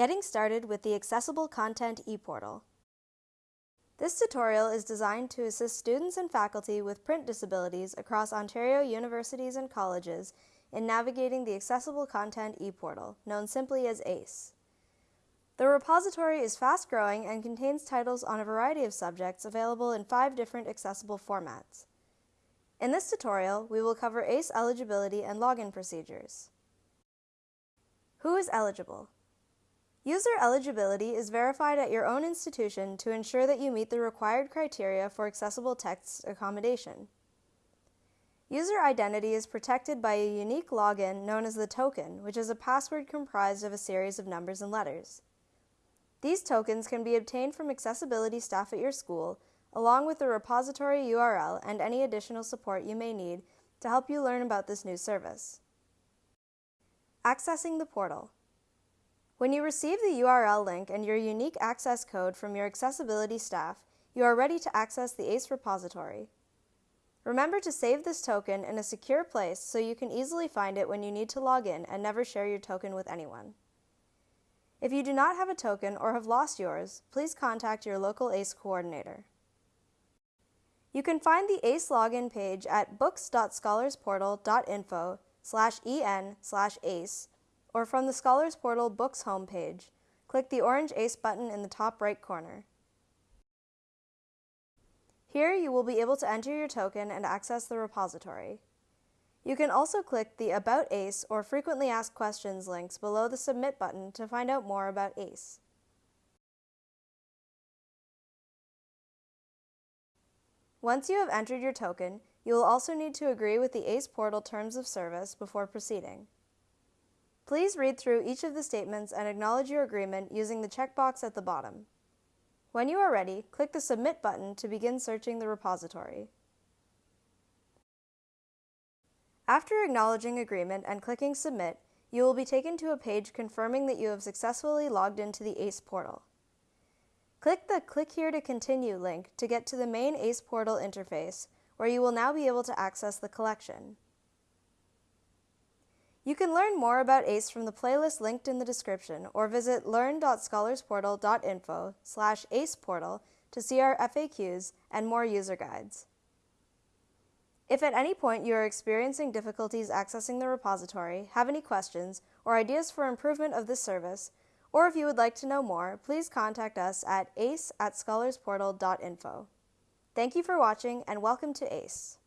Getting started with the Accessible Content ePortal. This tutorial is designed to assist students and faculty with print disabilities across Ontario universities and colleges in navigating the Accessible Content ePortal, known simply as ACE. The repository is fast-growing and contains titles on a variety of subjects available in five different accessible formats. In this tutorial, we will cover ACE eligibility and login procedures. Who is eligible? User eligibility is verified at your own institution to ensure that you meet the required criteria for accessible text accommodation. User identity is protected by a unique login known as the token, which is a password comprised of a series of numbers and letters. These tokens can be obtained from accessibility staff at your school, along with the repository URL and any additional support you may need to help you learn about this new service. Accessing the portal. When you receive the URL link and your unique access code from your accessibility staff, you are ready to access the ACE repository. Remember to save this token in a secure place so you can easily find it when you need to log in and never share your token with anyone. If you do not have a token or have lost yours, please contact your local ACE coordinator. You can find the ACE login page at books.scholarsportal.info slash en slash ACE or from the Scholars Portal Books homepage. Click the orange ACE button in the top right corner. Here you will be able to enter your token and access the repository. You can also click the About ACE or Frequently Asked Questions links below the Submit button to find out more about ACE. Once you have entered your token, you will also need to agree with the ACE portal terms of service before proceeding. Please read through each of the statements and acknowledge your agreement using the checkbox at the bottom. When you are ready, click the Submit button to begin searching the repository. After acknowledging agreement and clicking Submit, you will be taken to a page confirming that you have successfully logged into the ACE portal. Click the Click here to continue link to get to the main ACE portal interface, where you will now be able to access the collection. You can learn more about ACE from the playlist linked in the description or visit learn.scholarsportal.info slash aceportal to see our FAQs and more user guides. If at any point you are experiencing difficulties accessing the repository, have any questions, or ideas for improvement of this service, or if you would like to know more, please contact us at ace at scholarsportal.info. Thank you for watching and welcome to ACE.